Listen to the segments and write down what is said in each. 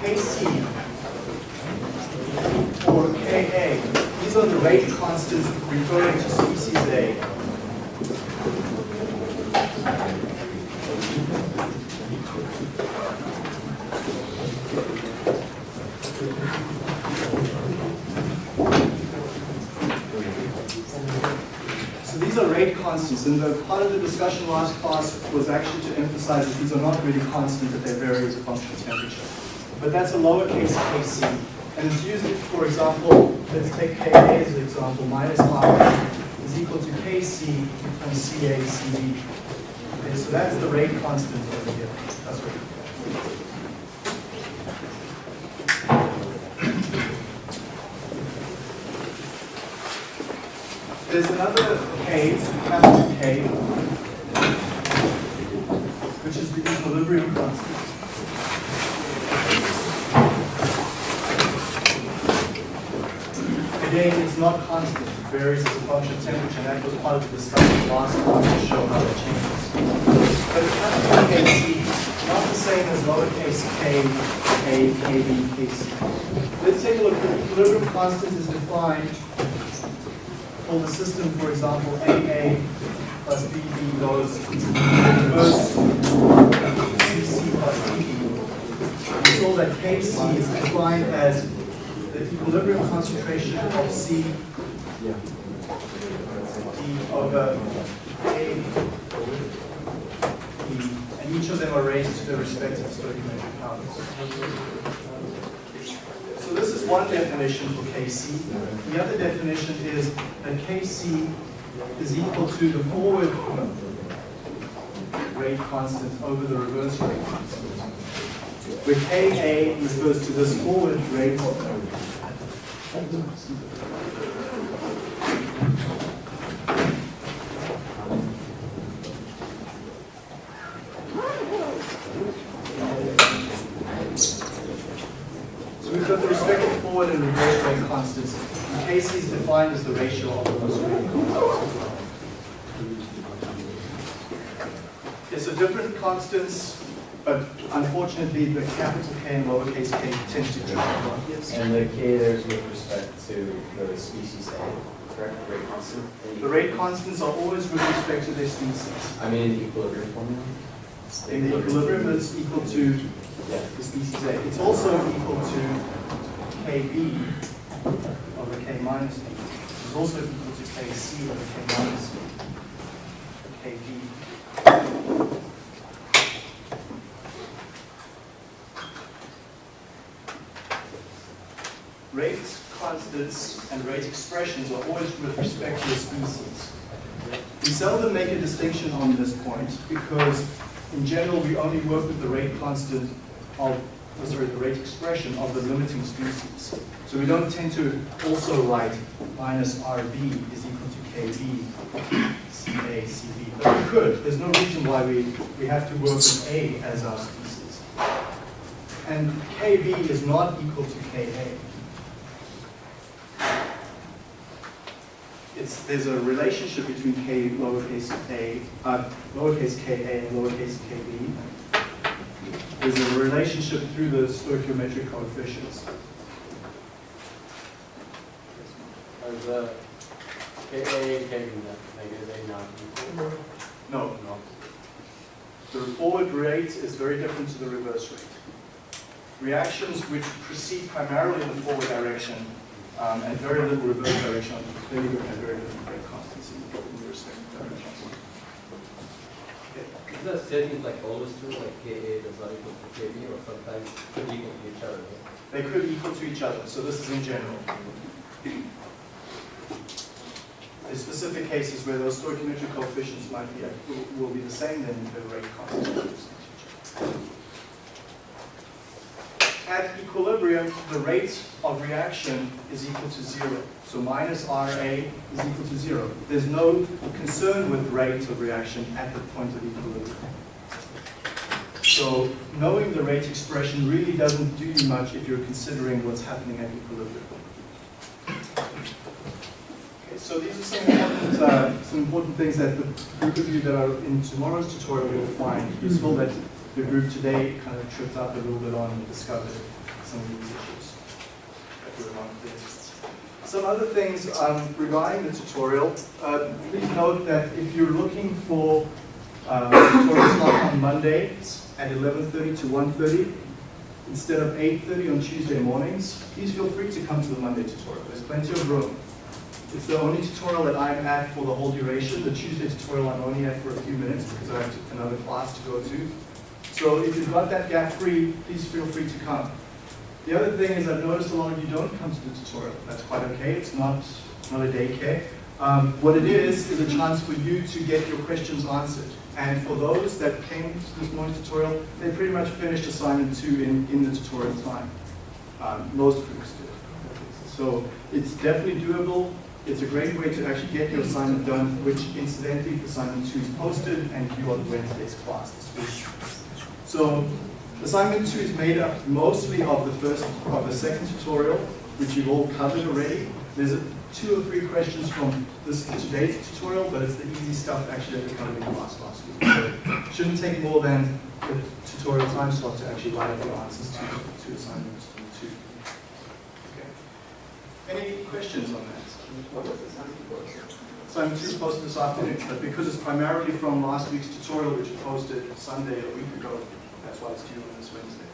Kc or Ka, these are the rate constants referring to species A. So these are rate constants, and the part of the discussion last class was actually to emphasize that these are not really constant, that they vary as a function of temperature. But that's a lowercase kc. And it's used, for example, let's take Ka as an example, minus r is equal to Kc times Ca Cb. Okay, so that's the rate constant over here. That's what There's another K, capital K, which is the equilibrium constant. Again, it's not constant. It varies as a function of temperature, and that was part of the discussion last class to show how it changes. But capital KC is not the same as lowercase k, kb, kc. Let's take a look. The equilibrium constant is defined for the system, for example, AA plus BB goes inverse CC plus BB. We saw that KC is defined as the equilibrium concentration of C D over uh, A B, and each of them are raised to their respective stoichiometric powers. So this is one definition for Kc. The other definition is that Kc is equal to the forward rate constant over the reverse rate constant. Where Ka refers to this forward rate So we've got the respective forward and reverse rate constants. And Kc is defined as the ratio of those rate constants. Okay, so different constants, but unfortunately the capital K and lowercase k tend to differ. Yes. And the K there is with respect to the species A, correct? Rate constant? The rate constants are always with respect to their species. I mean, in the equilibrium formula? In the equilibrium, it's equal to Yeah. the species A. It's also equal to Kb over K minus B. It's also equal to Kc over K minus B. Kb. Rate constants and rate expressions are always with respect to the species. We seldom make a distinction on this point because in general we only work with the rate constant of, oh, sorry, the rate expression of the limiting species. So we don't tend to also write minus RB is equal to KB, CA, CB. But we could. There's no reason why we, we have to work with A as our species. And KB is not equal to KA. It's, there's a relationship between k lowercase a, uh, lowercase ka and lowercase kb. There's a relationship through the stoichiometric coefficients. Are the KA and KB negative A not equal? No, No. the forward rate is very different to the reverse rate. Reactions which proceed primarily in the forward direction um, and very little reverse direction going to have very rate constants in the respective directions. Is the setting like always true, like KA does not equal to KB, or sometimes could equal to each other? right? They could equal to each other, so this is in general. There's specific cases where those stoichiometric coefficients might be, will, will be the same, then the rate constant will be each other. At equilibrium, the rate of reaction is equal to zero. So minus RA is equal to zero. There's no concern with rate of reaction at the point of equilibrium. So knowing the rate expression really doesn't do you much if you're considering what's happening at equilibrium. Okay, so these are some important, uh, some important things that the group of you that are in tomorrow's tutorial will find useful that the group today kind of tripped up a little bit on and discovered. some of these issues that we want there. Some other things um, regarding the tutorial. Uh, please note that if you're looking for uh, tutorial slot on Mondays at 11:30 to 1:30 instead of 8:30 on Tuesday mornings, please feel free to come to the Monday tutorial. There's plenty of room. It's the only tutorial that I'm at for the whole duration. The Tuesday tutorial I'm only at for a few minutes because I have another class to go to. So if you've got that gap free, please feel free to come. The other thing is I've noticed a lot of you don't come to the tutorial. That's quite okay. It's not, not a daycare. Um, what it is, is a chance for you to get your questions answered. And for those that came to this morning's tutorial, they pretty much finished assignment two in, in the tutorial time. Um, most groups did. So it's definitely doable. It's a great way to actually get your assignment done, which incidentally, assignment two is posted and due on Wednesday's class this week. So assignment two is made up mostly of the first, of the second tutorial, which you've all covered already. There's a- two or three questions from this today's tutorial, but it's the easy stuff actually that we covered in class last week. So it shouldn't take more than the tutorial time slot to actually write up your answers to, to assignment two. Okay. Any questions on that? What does assignment two is posted this afternoon, but because it's primarily from last week's tutorial, which was posted Sunday a week ago, that's why it's due on this Wednesday.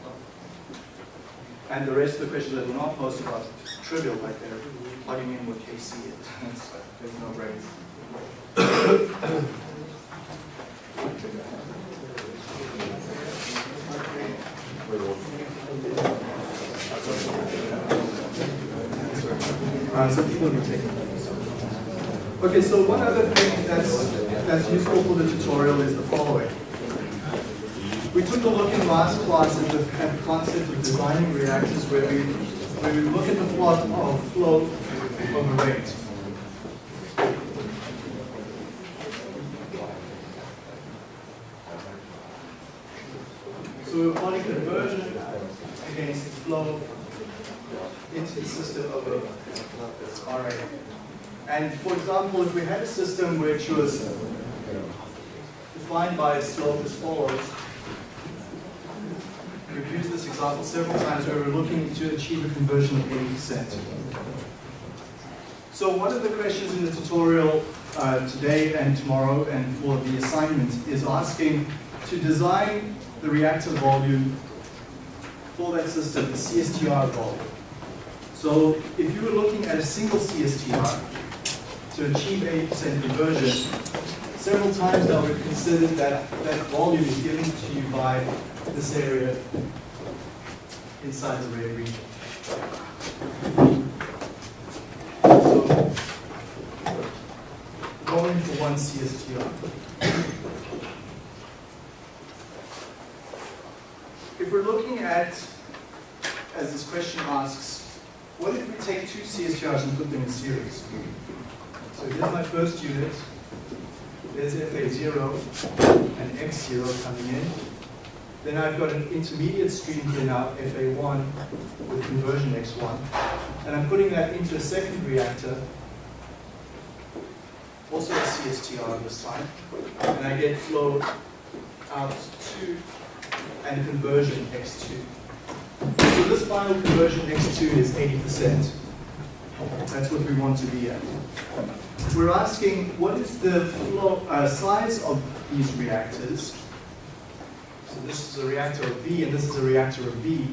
And the rest of the questions that were not posted are trivial, like they're plugging in what KC is. It's- There's no brains. Uh. Okay, so one other thing that's, that's useful for the tutorial is the following. We took a look in last class at the, at the concept of designing reactors where we, where we look at the plot of flow over rate. So we're plotting conversion against flow into the system over RA. And for example, if we had a system which was defined by a slope as follows, We've used this example several times where we're looking to achieve a conversion of 80%. So one of the questions in the tutorial uh, today and tomorrow and for the assignment is asking to design the reactor volume for that system, the CSTR volume. So if you were looking at a single CSTR to achieve 80% conversion, several times now we've considered that that volume is given to you by this area inside the ray region. So, going for one CSTR. If we're looking at, as this question asks, what if we take two CSTRs and put them in series? So here's my first unit. There's FA0 and X0 coming in. Then I've got an intermediate stream here now, FA1, with conversion X1. And I'm putting that into a second reactor, also a CSTR this time. And I get flow out 2 and conversion X2. So this final conversion X2 is 80%. That's what we want to be at. We're asking what is the flow, uh, size of these reactors so this is a reactor of V, and this is a reactor of V.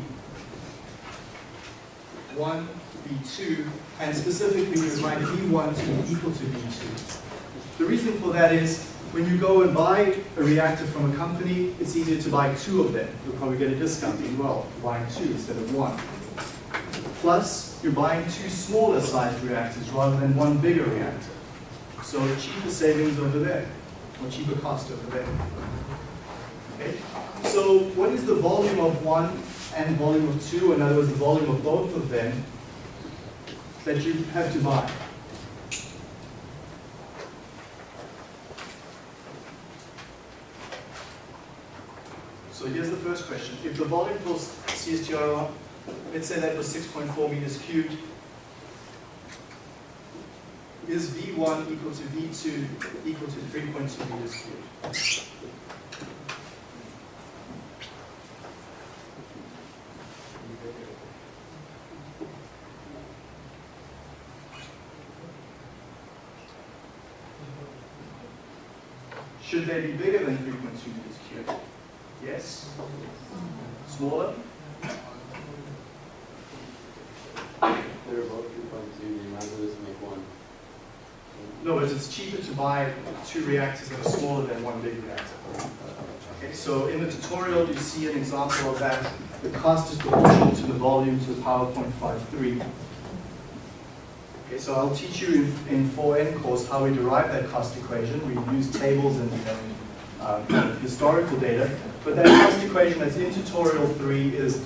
1, V2, and specifically we find V1 to be equal to V2. The reason for that is when you go and buy a reactor from a company, it's easier to buy two of them. You'll probably get a discount as well, buying two instead of one. Plus, you're buying two smaller sized reactors rather than one bigger reactor. So cheaper savings over there, or cheaper cost over there. Okay? So what is the volume of one and volume of two, in other words, the volume of both of them, that you have to buy? So here's the first question. If the volume for CSTR, let's say that was 6.4 meters cubed, is V1 equal to V2 equal to 3.2 meters cubed? Should they be bigger than 3.2 meters cubed? Yes? Smaller? They're both two point two, you might as well just make one. No, but it's cheaper to buy two reactors that are smaller than one big reactor. Okay, so in the tutorial, you see an example of that. The cost is proportional to the volume to the power 0.53. Okay, so I'll teach you in, in 4N course how we derive that cost equation. We use tables and um, historical data. But that cost equation that's in tutorial 3 is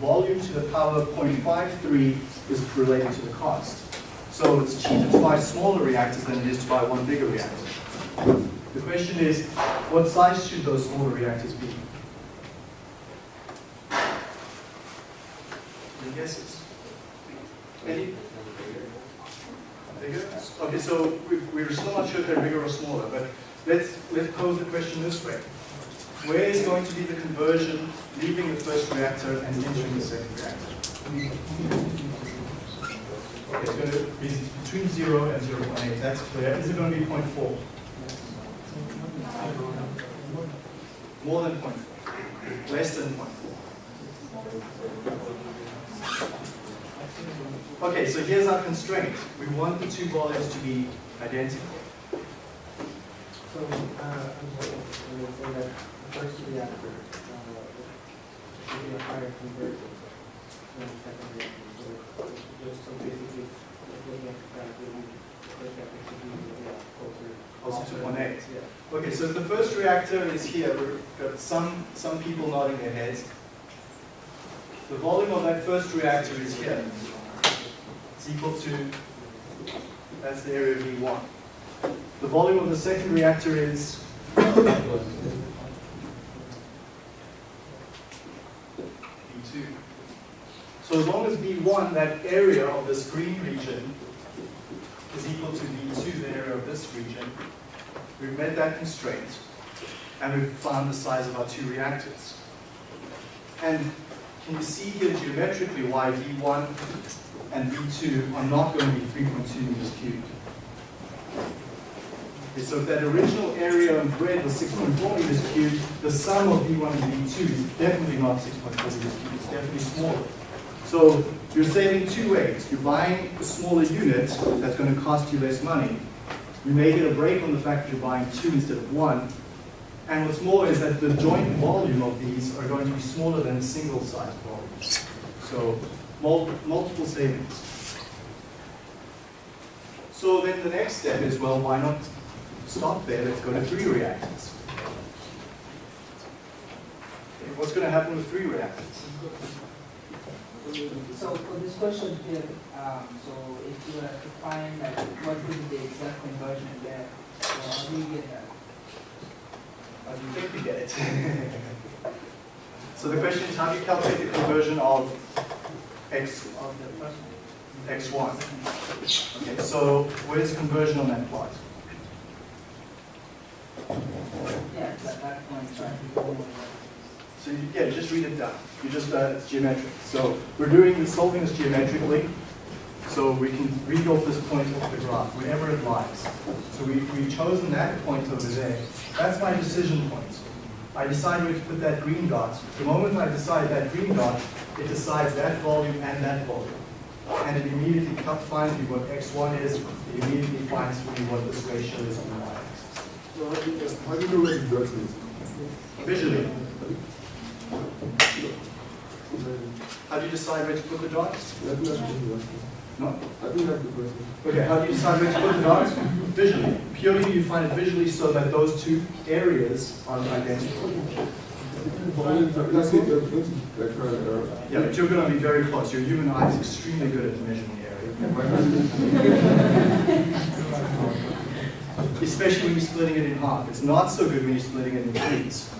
volume to the power of 0.53 is related to the cost. So it's cheaper to buy smaller reactors than it is to buy one bigger reactor. The question is, what size should those smaller reactors be? Any guesses? Any bigger? Okay, so we- we're still not sure if they're bigger or smaller, but let's, let's pose the question this way. Where is going to be the conversion leaving the first reactor and entering the second reactor? Okay, it's going to be between 0 and 0.8, that's clear. Is it going to be 0.4? More than 0.4? Less than 0.4? Okay, so here's our constraint. We want the two volumes to be identical. So, uh, I'm sorry, I would say that the first reactor, uh, should be a higher conversion than the second reactor. So, just so basically, if the graph, it would, the first reactor should be, yeah, closer. Closer to 1.8. Yeah. Okay, so the first reactor is here. We've got some, some people nodding their heads. The volume of that first reactor is here. Equal to, that's the area of V1. The volume of the second reactor is V2. So as long as V1, that area of this green region, is equal to V2, the area of this region, we've met that constraint, and we've found the size of our two reactors. And can you see here geometrically why V1 and V2 are not going to be 3.2 meters cubed? Okay, so if that original area in red was 6.4 meters cubed, the sum of V1 and V2 is definitely not 6.4 meters cubed, it's definitely smaller. So you're saving two ways. You're buying a smaller unit that's going to cost you less money. You may get a break on the fact that you're buying two instead of one. And what's more is that the joint volume of these are going to be smaller than single size volume. So mul multiple savings. So then the next step is, well, why not stop there? Let's go to three reactors. Okay, What's going to happen with three reactors? So for this question here, um, so if you were to find like what would be the exact conversion there, so you get that? How do you think we get it? so the question is, how do you calculate the conversion of x of the x1? Okay, so where's conversion on that plot? Yeah, at that point, right? So you, yeah, just read it down. You just, uh, it's geometric. So we're doing this, solving this geometrically, so we can read off this point off the graph, wherever it lies. So we, we've chosen that point over there. That's my decision point. I decide where to put that green dot. The moment I decide that green dot, it decides that volume and that volume. And it immediately finds me what x1 is, it immediately finds me what this ratio is on the y-axis. So how do you, how do you know where the dot is? Visually, how do you decide where to put the dot? I think that's the question. No? I think that's the question. Okay, how do you decide where to put the dots? Visually. Purely you find it visually so that those two areas are identical. Volumes are- That's it, that's it. Like, Yeah, but you're going to be very close. Your human eye is extremely good at measuring the area. my hand is- Especially when you're splitting it in half. It's not so good when you're splitting it in threes.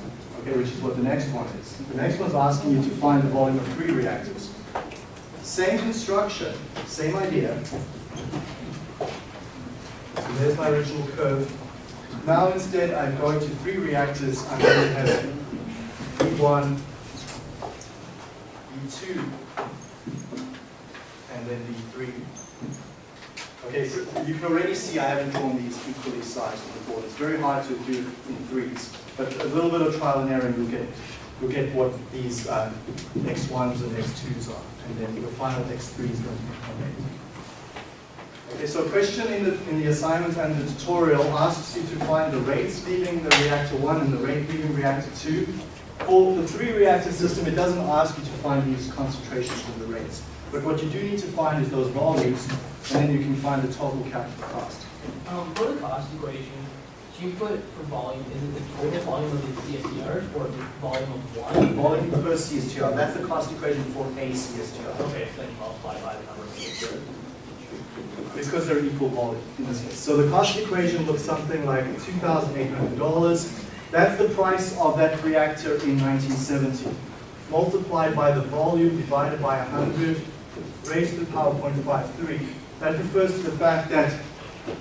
Okay, which is what the next one is. The next one's asking you to find the volume of three reactors. Same construction, same idea. So there's my original curve. Now instead I'm going to three reactors. I'm going to have V1, V2, and then V3. Okay, so you can already see I haven't drawn these equally sized on the board. It's very hard to do in threes, but a little bit of trial and error, and you'll get, you'll get what these uh, x1s and x2s are, and then your final x3 is going to be from Okay, so a question in the, in the assignment and the tutorial asks you to find the rates leaving the reactor 1 and the rate leaving reactor 2. For the three reactor system, it doesn't ask you to find these concentrations and the rates. But what you do need to find is those volumes, and then you can find the total capital cost. Um, for the cost equation, do you put for volume, is it the total volume of the CSTRs or the volume of one? Volume per CSTR, that's the cost equation for a CSTR. Okay, so then you multiply by the number of CSTRs. because they're equal volume in this case. So the cost equation looks something like $2,800. That's the price of that reactor in 1970. Multiplied by the volume divided by 100 raised to the power 0.53. That refers to the fact that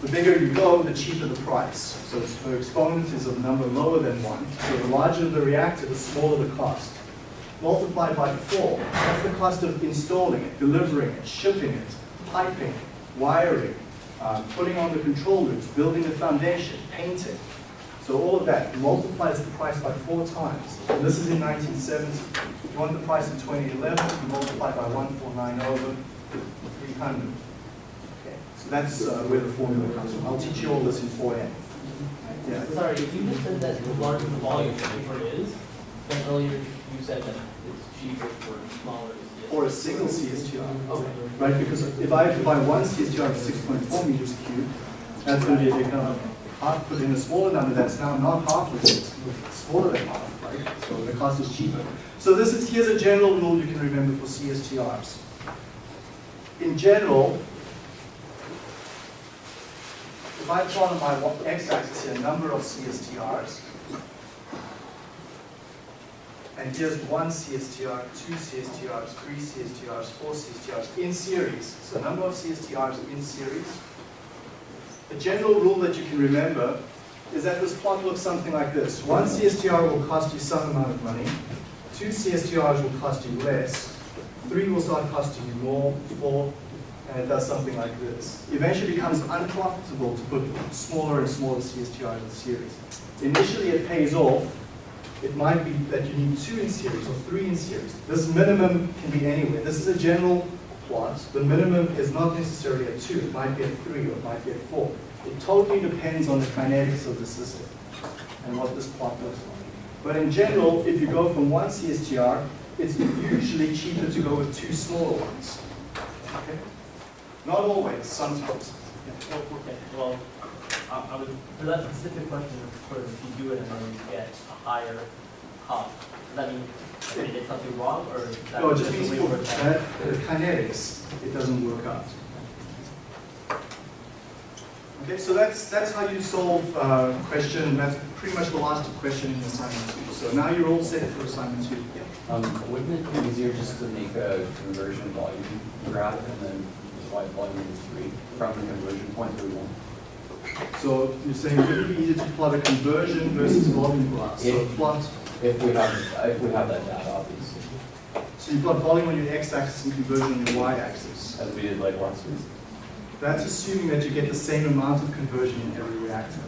the bigger you go, the cheaper the price. So the exponent is a number lower than 1. So the larger the reactor, the smaller the cost. Multiplied by 4, that's the cost of installing it, delivering it, shipping it, piping, wiring, uh, putting on the control loops, building the foundation, painting. So all of that multiplies the price by four times. And this is in 1970. If you want the price in 2011, you multiply by 1490 over 300. So that's uh, where the formula comes from. I'll teach you all this in 4N. Yeah. Sorry, if you just said that the larger the volume, the it is, then earlier you said that it's cheaper for smaller. Or a single CSTR. Okay. right? Because if I have to buy one CSTR of 6.4 meters cubed, that's going to be a big number. Half, put in a smaller number, that's now not half of it, it's smaller than half, right? So the cost is cheaper. So this is, here's a general rule you can remember for CSTRs. In general, if I plot on my x-axis here, number of CSTRs, and here's one CSTR, two CSTRs, three CSTRs, four CSTRs in series. So number of CSTRs in series. A general rule that you can remember is that this plot looks something like this. One CSTR will cost you some amount of money. Two CSTRs will cost you less. Three will start costing you more, four, and it does something like this. Eventually it becomes unprofitable to put smaller and smaller CSTRs in series. Initially it pays off, it might be that you need two in series or three in series. This minimum can be anywhere. This is a general plot. The minimum is not necessarily a two. It might be a three or it might be a four. It totally depends on the kinetics of the system and what this plot looks like. But in general, if you go from one CSTR, it's usually cheaper to go with two smaller ones. Okay? Not always, sometimes. Well, Okay, well, I, I would, for that specific question, of course, if you do it and then you get a higher cost, does that mean that they did something wrong, or is that No, it just the means way for it that, the kinetics, it doesn't work out. Okay, so that's, that's how you solve uh, question, that's pretty much the last question in assignment two. So now you're all set for assignment two. Um, wouldn't it be easier just to make a conversion volume graph and then volume into three from the conversion point that we want? So you're saying it would be easier to plot a conversion versus volume graph. So plot, If we have, if we have that data, obviously, so you plot volume on your x-axis and conversion on your y-axis. as we did like last week. That's assuming that you get the same amount of conversion in every reactor.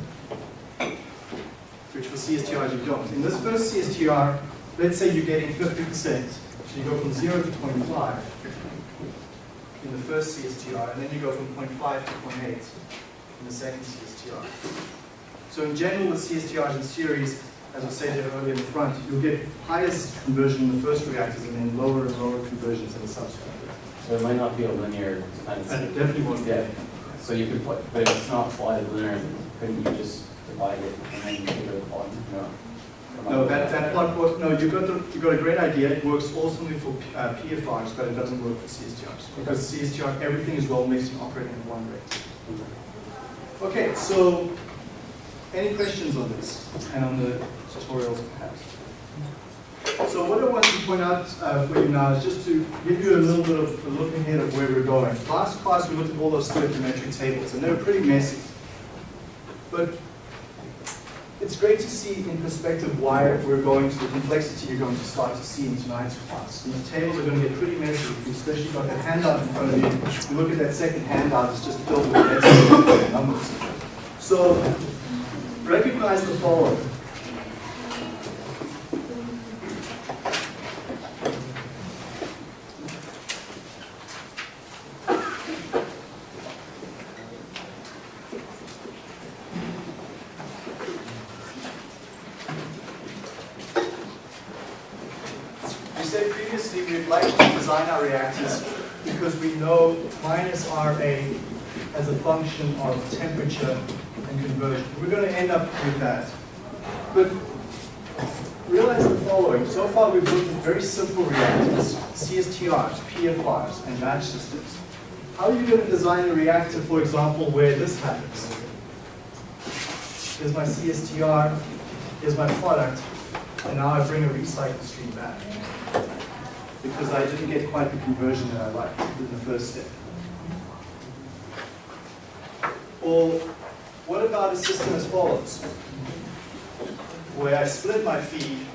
Which for CSTRs you don't. In this first CSTR, let's say you're getting 50%. So you go from 0 to 0.5 in the first CSTR, and then you go from 0.5 to 0.8 in the second CSTR. So in general, with CSTRs in series, as I said earlier in the front, you'll get highest conversion in the first reactors and then lower and lower conversions in the subsequent. So it might not be a linear kind And it definitely won't be. Yeah. so you could put, but if it's not plotted linear, couldn't you just divide it and then figure the volume? No. No, that, that plot work, no, you got the, you got a great idea, it works awesomely for uh, PFRs, but it doesn't work for CSTRs. Because CSTR, everything is well mixed and operating at one rate. Okay, so, any questions on this, and on the tutorials perhaps? So what I want to point out uh, for you now is just to give you a little bit of a look ahead of where we're going. Last class, we looked at all those stoichiometric tables, and they were pretty messy. But it's great to see in perspective why we're going to the complexity you're going to start to see in tonight's class. And the tables are going to get pretty messy. especially If you especially got that handout in front of you. You look at that second handout, it's just filled with numbers. So recognize the following. We said previously we'd like to design our reactors because we know minus RA as a function of temperature and conversion. We're going to end up with that. But realize the following. So far we've looked at very simple reactors, CSTRs, And batch systems. How are you going to design a reactor, for example, where this happens? Here's my CSTR, here's my product, and now I bring a recycle stream back. Because I didn't get quite the conversion that I liked in the first step. Or what about a system as follows? Where I split my feed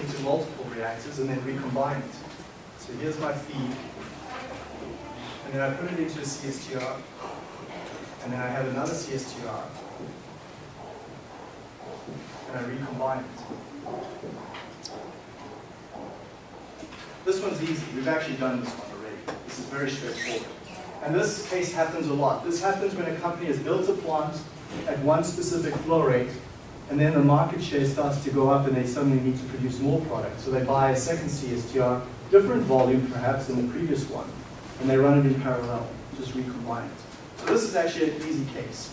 into multiple reactors and then recombine it. So here's my feed, and then I put it into a CSTR, and then I have another CSTR, and I recombine it. This one's easy. We've actually done this one already. This is very straightforward. And this case happens a lot. This happens when a company has built a plant at one specific flow rate, and then the market share starts to go up and they suddenly need to produce more product. So they buy a second CSTR, different volume perhaps than the previous one, and they run it in parallel, just recombine it. So this is actually an easy case.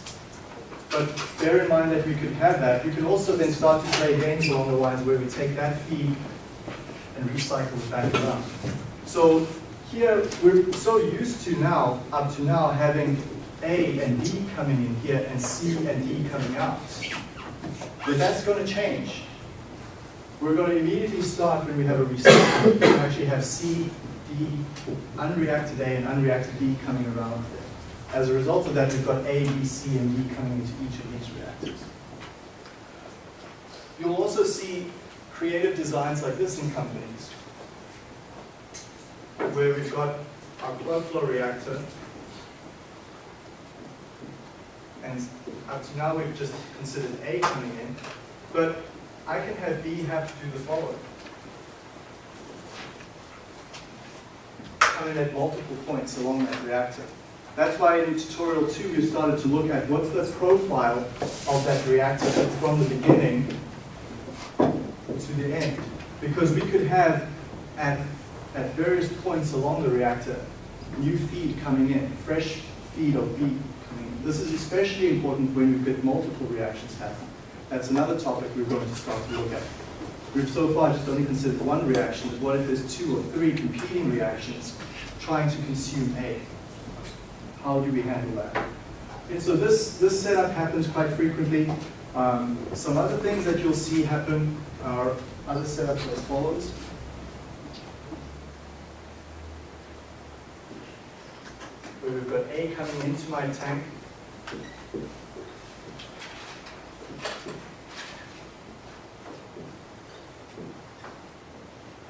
But bear in mind that we could have that. We can also then start to play games along the lines where we take that feed and recycle it back around. So here, we're so used to now, up to now, having A and D coming in here and C and D coming out. But that's going to change. We're going to immediately start when we have a recycle, to actually have C, D, unreacted A and unreacted B coming around there. As a result of that, we've got A, B, C, and D coming into each of these reactors. You'll also see creative designs like this in companies, where we've got our plug flow reactor, and up to now we've just considered A coming in, but I can have B have to do the following. Come in at multiple points along that reactor. That's why in tutorial two we started to look at what's the profile of that reactor from the beginning to the end. Because we could have at, at various points along the reactor new feed coming in, fresh feed of B coming. This is especially important when you've got multiple reactions happening. That's another topic we're going to start to look at. We've so far just only considered one reaction, but what if there's two or three competing reactions trying to consume A? How do we handle that? And so this, this setup happens quite frequently. Um, some other things that you'll see happen are other setups as follows. We've got A coming into my tank.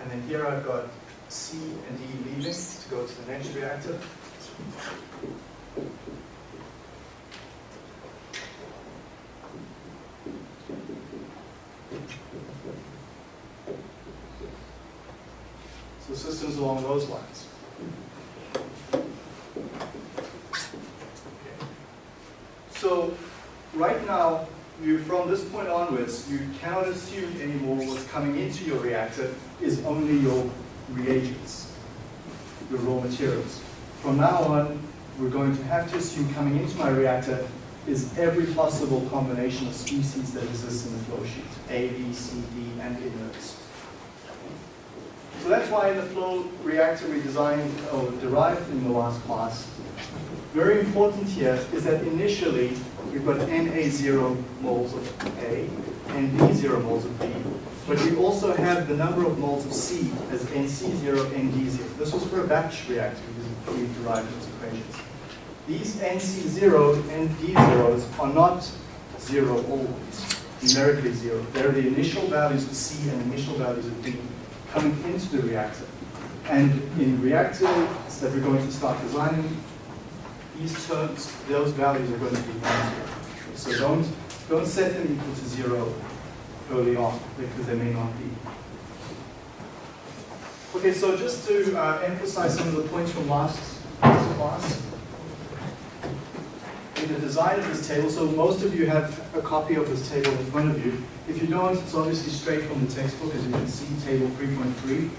And then here I've got C and D leaving to go to the next reactor. So systems along those lines. So right now, you, from this point onwards, you cannot assume anymore what's coming into your reactor is only your reagents, your raw materials. From now on, we're going to have to assume coming into my reactor is every possible combination of species that exists in the flow sheet, A, B, C, D, and inerts. So that's why in the flow reactor we designed or derived in the last class, very important here is that initially we've got Na0 moles of A and B0 moles of B, but we also have the number of moles of C as NC0, ND0. This was for a batch reactor because we derived those equations. These NC0 and D0s are not zero always, numerically zero. They're the initial values of C and initial values of D coming into the reactor. And in reactors that we're going to start designing, these terms, those values are going to be non-zero. So don't, don't set them equal to zero early on, because they may not be. Okay, so just to uh, emphasize some of the points from last class. In the design of this table, so most of you have a copy of this table in front of you. If you don't, it's obviously straight from the textbook, as you can see, table 3.3.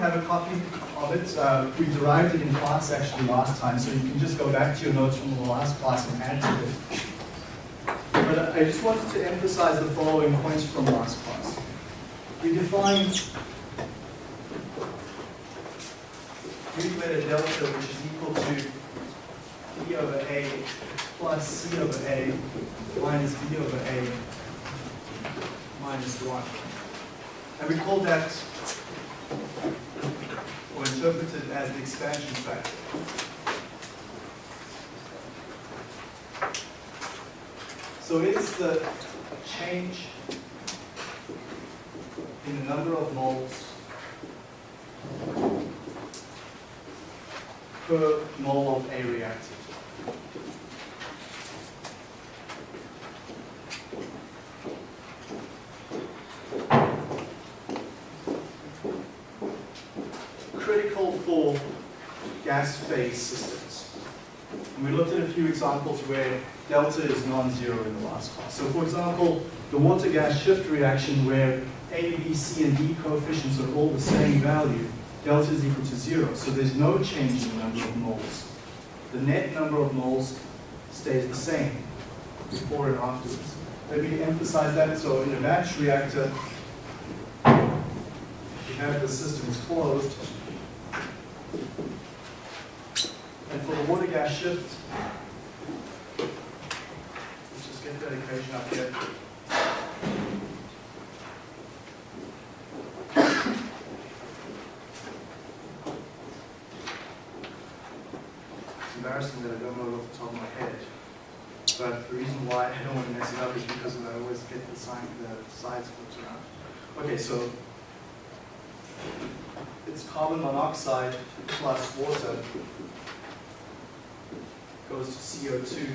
Have a copy of it, uh, we derived it in class actually last time, so you can just go back to your notes from the last class and add to it. But I just wanted to emphasize the following points from last class. We defined Greek delta, which is equal to B over A plus C over A minus B over A minus 1. And we called that, interpreted as the expansion factor. So it's the change in the number of moles per mole of A reactant. Critical for gas phase systems. And we looked at a few examples where delta is non-zero in the last class. So for example, the water-gas shift reaction where A, B, C, and D coefficients are all the same value, delta is equal to zero. So there's no change in the number of moles. The net number of moles stays the same before and afterwards. Let me emphasize that. So in a batch reactor, you have the system is closed. And for the water gas shift, let's just get that equation up here. It's embarrassing that I don't know off the top of my head. But the reason why I don't want to mess it up is because I always get the sign, the sides flipped around. Okay, so it's carbon monoxide plus water goes to CO2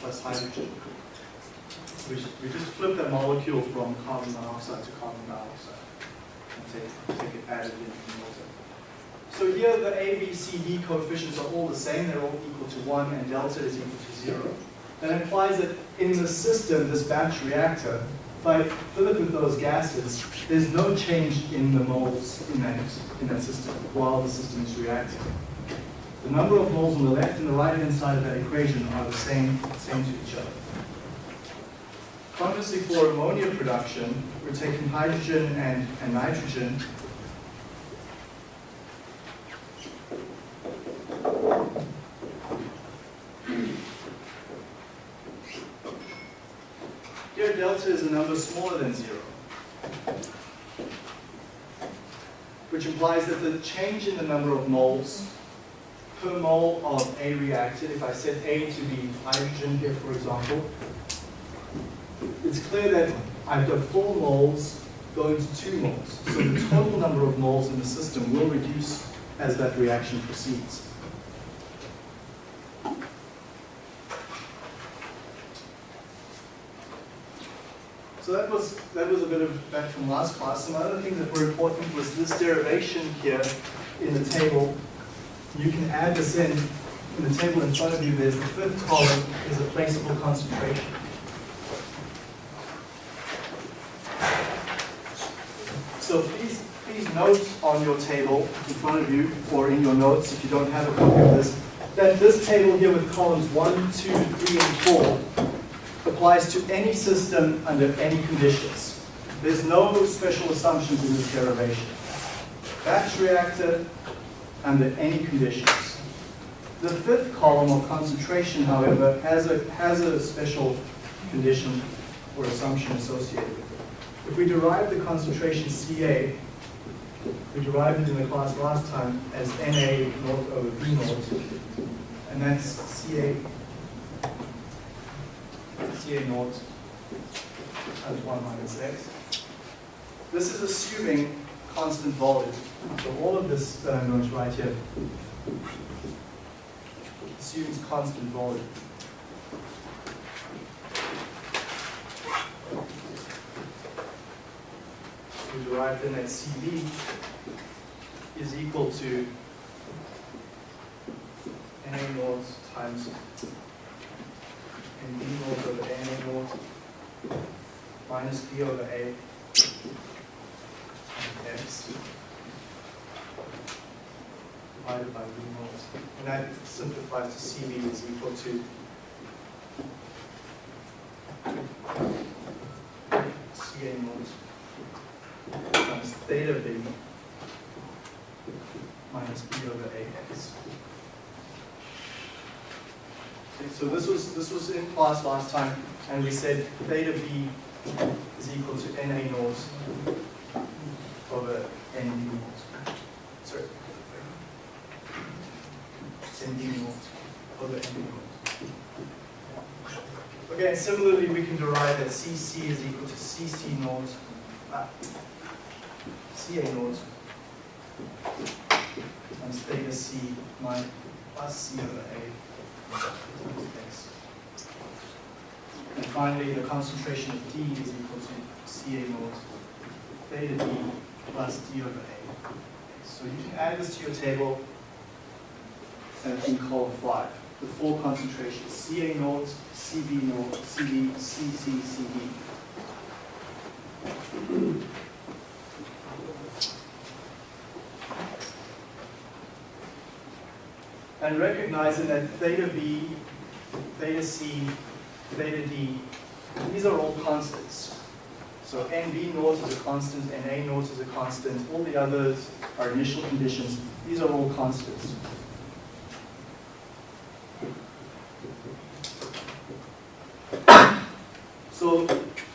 plus hydrogen. We, just- we just flip that molecule from carbon monoxide to carbon dioxide and take, take it added in the water. So here the A, B, C, D coefficients are all the same, they're all equal to 1 and delta is equal to 0. That implies that in the system, this batch reactor, if I fill it with those gases, there's no change in the moles in that, in that system while the system is reacting. The number of moles on the left and the right hand side of that equation are the same, same to each other. Conversely, for ammonia production, we're taking hydrogen and, and nitrogen Here delta is a number smaller than zero. Which implies that the change in the number of moles per mole of A reacted, if I set A to be hydrogen here for example, it's clear that I've got four moles going to two moles. So the total number of moles in the system will reduce as that reaction proceeds. So that was, that was a bit of back from last class. Some other things that were important was this derivation here in the table. You can add this in, in the table in front of you, there's the fifth column is a placeable concentration. So please, please note on your table in front of you, or in your notes if you don't have a copy of this, that this table here with columns one, two, three, and four applies to any system under any conditions. There's no special assumptions in this derivation. Batch reactor under any conditions. The fifth column of concentration, however, has a, has a special condition or assumption associated with it. If we derive the concentration Ca, we derived it in the class last time as Na naught over V naught, and that's CA, CA naught times 1 minus x. This is assuming constant volume. So all of this that I'm going to write here assumes constant volume. We derive then that CB is equal to NA naught times NB naught over NA naught minus B over A times X divided by V naught. And that simplifies to CB is equal to CA naught times theta B minus B over AX. Okay, so this was, this was in class last time, and we said theta B is equal to NA naught over NB naught. Sorry. Naught over NB naught. Okay, similarly, we can derive that CC is equal to CC naught, uh, CA naught times theta C minus plus C over A times X. And finally, the concentration of D is equal to CA naught theta D plus D over A. So you can add this to your table in column five. The four concentrations, CA naught, CB naught, CB, CC, CB. And recognizing that theta B, theta C, theta D, these are all constants. So NB naught is a constant, NA naught is a constant, all the others are initial conditions. These are all constants. So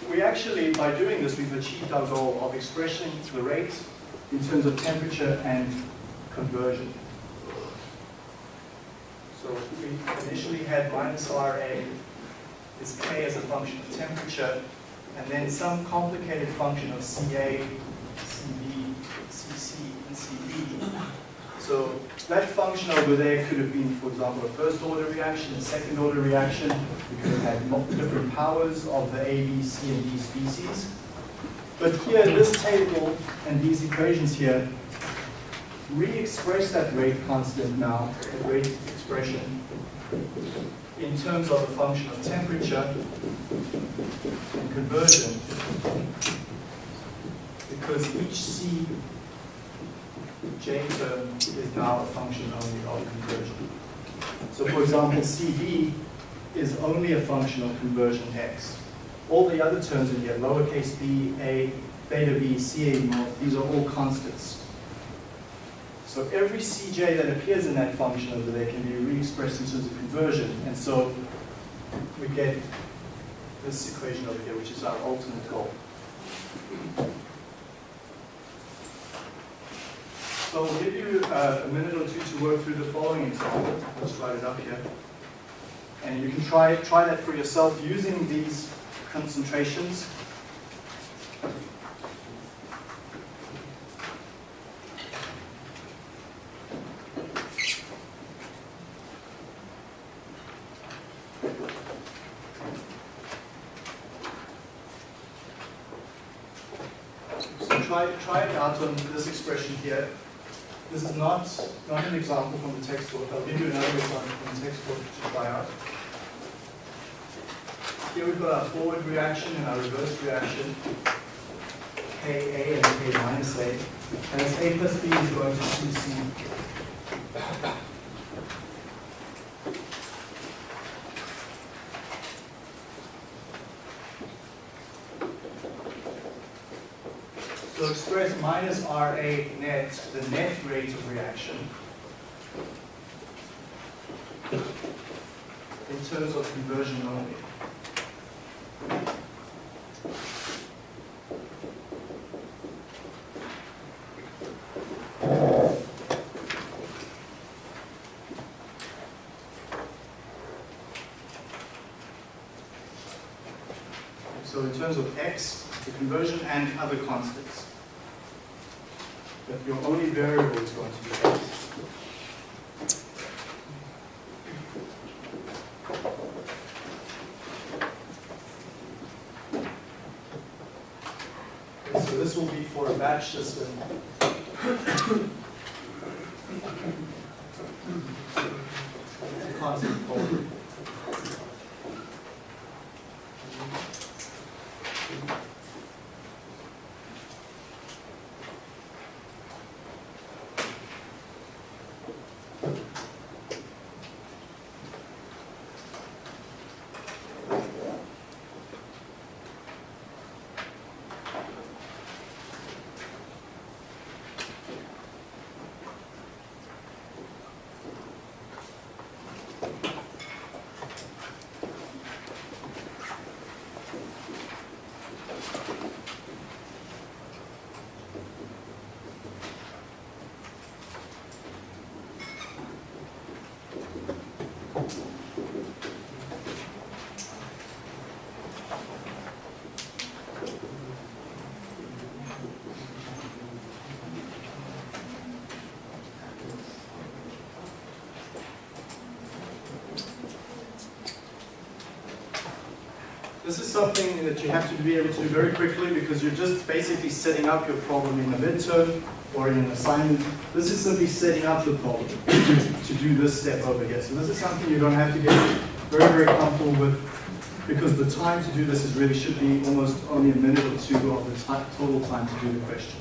we actually, by doing this, we've achieved our goal of expressing the rate in terms of temperature and conversion. So we initially had minus RA is K as a function of temperature, and then some complicated function of CA, CB, CC, and CB. So that function over there could have been, for example, a first order reaction, a second order reaction. We could have had different powers of the A, B, C, and D species. But here, this table and these equations here re-express that rate constant now, that rate expression, in terms of a function of temperature and conversion, because each C J term um, is now a function only of conversion. So for example, CB is only a function of conversion x. All the other terms in here, lowercase b, a, theta b, ca these are all constants. So every cj that appears in that function over there can be re-expressed in terms of conversion. And so we get this equation over here, which is our ultimate goal. So we'll give you uh, a minute or two to work through the following example. Let's write it up here. And you can try, try that for yourself using these concentrations. So try, try it out on this expression here. This is not, not an example from the textbook. I'll give you another example from the textbook to try out. Here we've got our forward reaction and our reverse reaction, Ka and K minus A. And as A plus B is going to 2C. minus Ra net, the net rate of reaction, in terms of conversion only. So in terms of x, the conversion and other constants. Your only variable is going to be x. So this will be for a batch system. Constant. Something that you have to be able to do very quickly because you're just basically setting up your problem in a midterm or in an assignment. This is simply setting up the problem to do this step over here. So this is something you're going to have to get very, very comfortable with because the time to do this is really should be almost only a minute or two of the total time to do the question.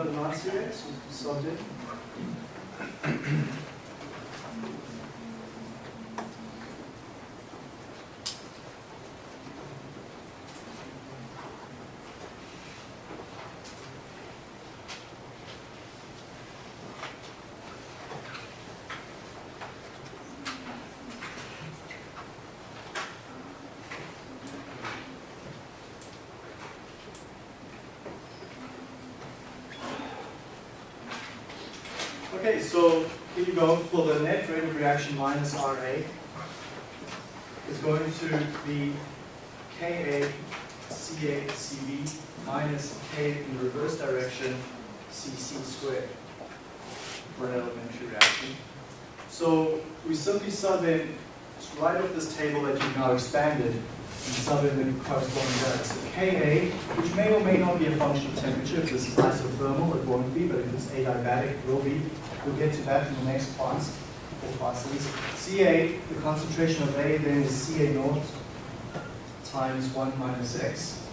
Anyone got an answer Okay, so here you go for the net rate of reaction minus RA. is going to be Ka Ca Cb minus K in the reverse direction Cc squared for an elementary reaction. So we simply sub in right off this table that you've now expanded and sub in the corresponding values. So Ka, which may or may not be a function of temperature, if this is isothermal, it won't be, but if it's adiabatic, it will be. We'll get to that in the next class, or classes. Ca, the concentration of A then is Ca naught times 1 minus x.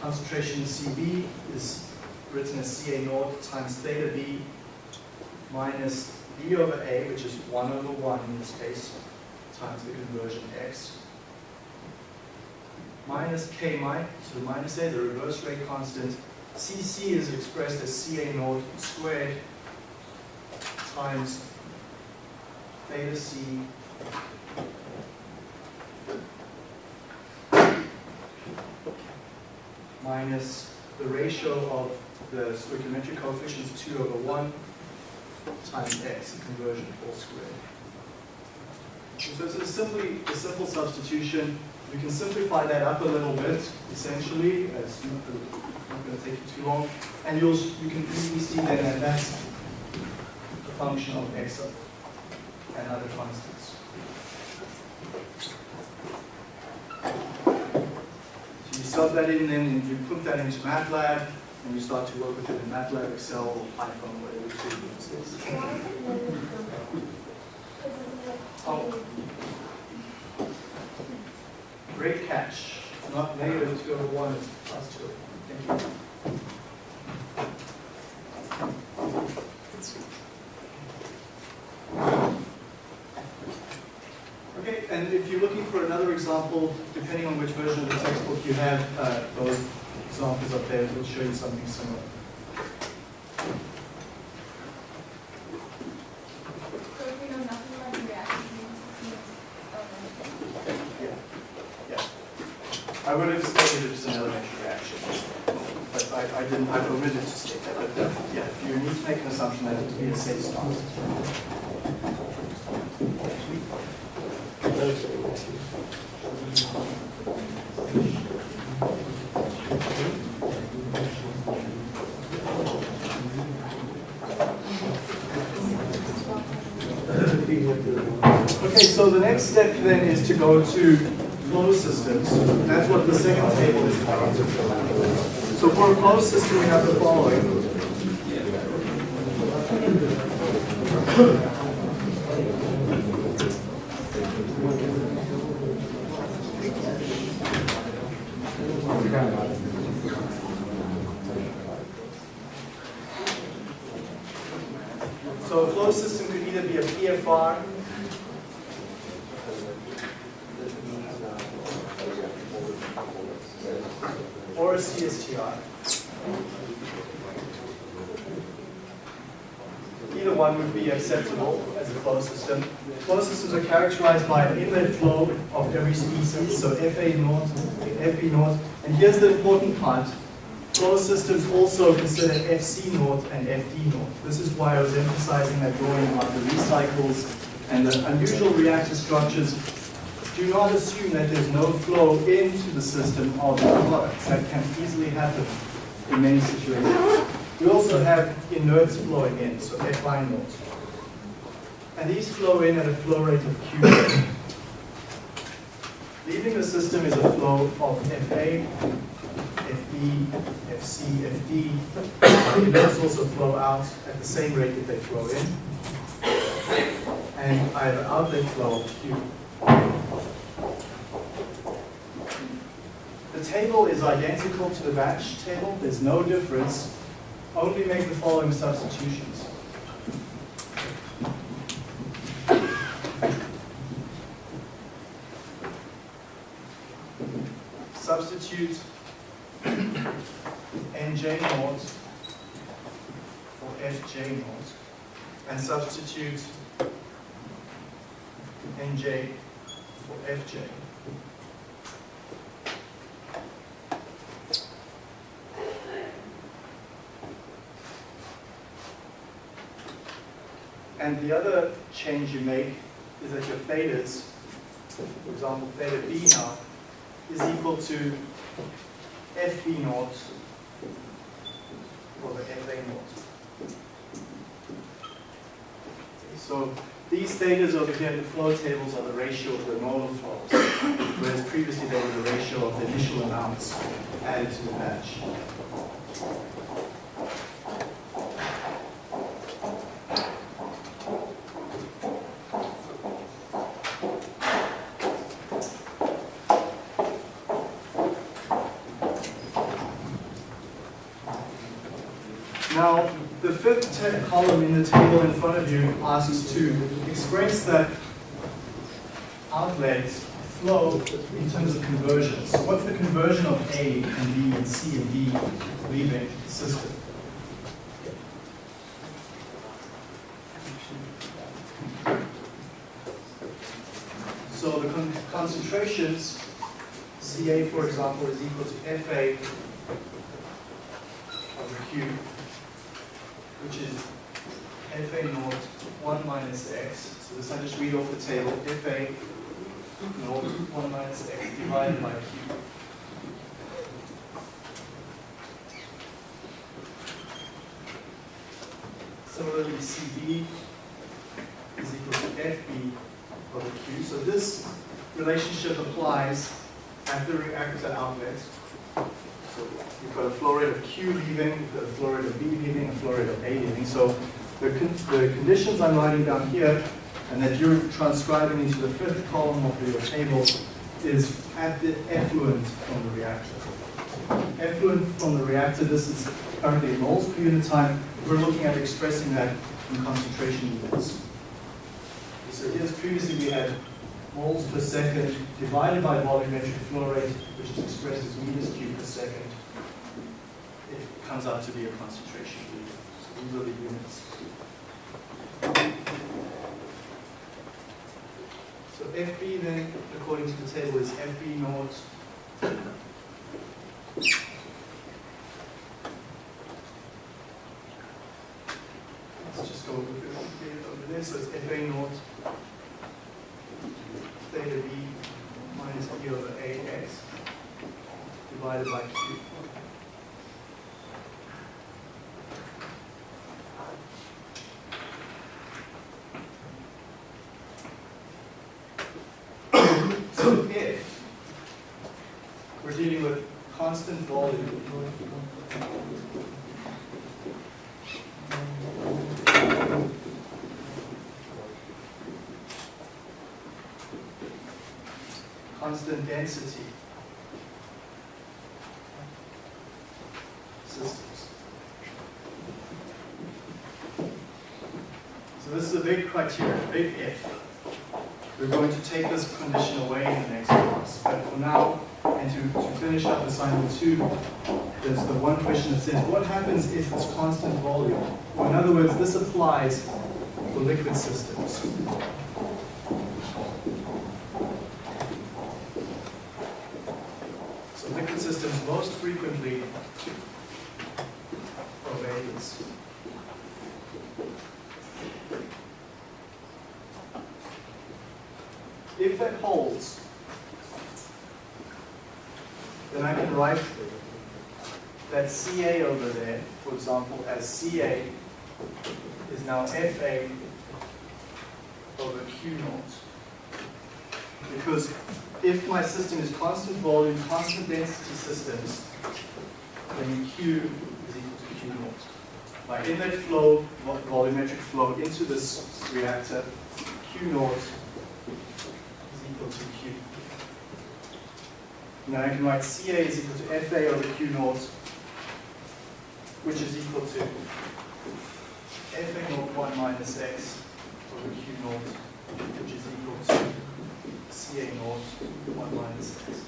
Concentration Cb is written as Ca naught times theta b minus b over a, which is 1 over 1 in this case, times the conversion x. Minus k mic, so minus a, the reverse rate constant. Cc is expressed as Ca naught squared times theta c minus the ratio of the stoichiometric coefficients 2 over 1 times x, the conversion all squared. So it's a simply a simple substitution. We can simplify that up a little bit, essentially. It's not going to take you too long. And you'll, you can easily see that that's function of and other constants. So you sub that in, then you put that into MATLAB, and you start to work with it in MATLAB, Excel, or Python, whatever it is. Oh. Great catch. It's not negative 2 over 1, it's plus 2. Thank you. Okay, and if you're looking for another example, depending on which version of the textbook you have, uh, those examples up there will show you something similar. I would have stated it's an elementary reaction, but I, I didn't, I omitted to state that, but uh, yeah, if you need to make an assumption, that it would be a safe start. Okay, so the next step then is to go to flow systems. That's what the second table is about. So for a flow system, we have the following. So a flow system could either be a PFR or a CSTR. Either one would be acceptable as a flow system. Flow systems are characterized by an inlet flow of every species, so FA naught, FB naught. And here's the important part. Flow systems also consider FC naught and FD naught. This is why I was emphasizing that drawing about the recycles and the unusual reactor structures do not assume that there's no flow into the system of the products. That can easily happen in many situations. We also have inerts flowing in, so FI naught. And these flow in at a flow rate of Q. Leaving the system is a flow of FA, FB, FC, FD. Inerts also flow out at the same rate that they flow in. And I have an outlet flow of Q. The table is identical to the batch table. There's no difference. Only make the following substitutions. Substitute nj naught for fj naught and substitute nj for fj. And the other change you make is that your thetas, for example, theta b now, is equal to fb naught over fa naught. So these thetas over here the flow tables are the ratio of the normal flows, whereas previously they were the ratio of the initial amounts added to the batch. Now, the fifth column in the table in front of you asks to express that outlet flow in terms of conversion. So what's the conversion of A and B and C and D leaving the system? So the con- concentrations, Ca for example, is equal to Fa over Q which is FA naught 1 minus x. So this I just read off the table, FA naught 1 minus x divided by Q. Similarly, CB is equal to FB over Q. So this relationship applies at the reactor outlet. So you've got a flow rate of Q leaving, a flow rate of B leaving, a flow rate of A leaving. So the, con the conditions I'm writing down here, and that you're transcribing into the fifth column of your table, is at the effluent from the reactor. Effluent from the reactor, this is currently moles per unit time. We're looking at expressing that in concentration units. So here's previously we had moles per second divided by volumetric flow rate, which is expressed as meters cubed per second. it comes out to be a concentration D. So these are the units. So FB then, according to the table, is FB naught Let's just go over there. So it's FA naught theta B minus B over AX by. So if we're dealing with constant volume, constant density systems. So this is a big criteria, a big if. We're going to take this condition away in the next class, but for now, and to, to finish up assignment two, there's the one question that says, what happens if it's constant volume? Or in other words, this applies for liquid systems. So liquid systems most frequently obey this. If that holds, then I can write that CA over there, for example, as CA is now FA over Q naught. Because if my system is constant volume, constant density systems, then Q is equal to Q naught. My inlet flow, volumetric flow into this reactor, Q naught is equal to Q. Now I can write CA is equal to FA over Q naught, which is equal to FA naught 1 minus X over Q naught, which is equal to CA naught 1 minus X.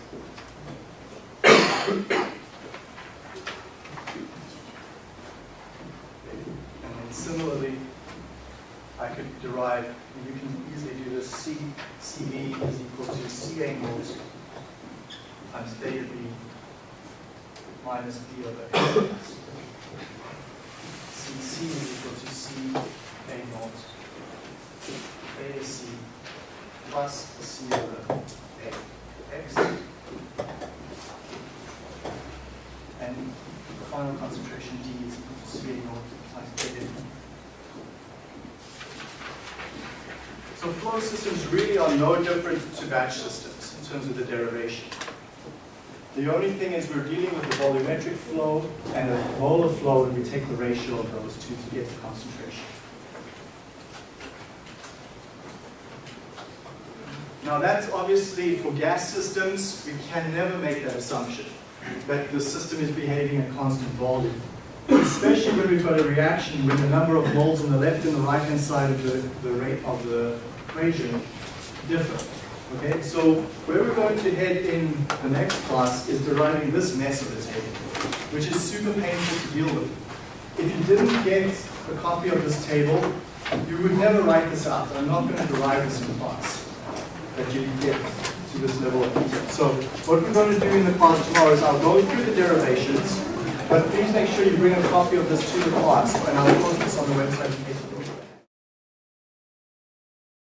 And then similarly, I could derive, you can easily do this, C, CB is equal to CA naught times theta B minus B over X. A0 AC plus similar AX and the final concentration D is equal to CA0 times So flow systems really are no different to batch systems in terms of the derivation. The only thing is we're dealing with the volumetric flow and a molar flow, and we take the ratio of those two to get the concentration. Now that's obviously for gas systems, we can never make that assumption, that the system is behaving at constant volume. Especially when we've got a reaction with the number of moles on the left and the right hand side of the, the rate of the equation differ. Okay, so where we're going to head in the next class is deriving this mess of a table, which is super painful to deal with. If you didn't get a copy of this table, you would never write this out. I'm not going to derive this in class, that you get to this level of detail. So what we're going to do in the class tomorrow is I'll go through the derivations, but please make sure you bring a copy of this to the class, and I'll post this on the website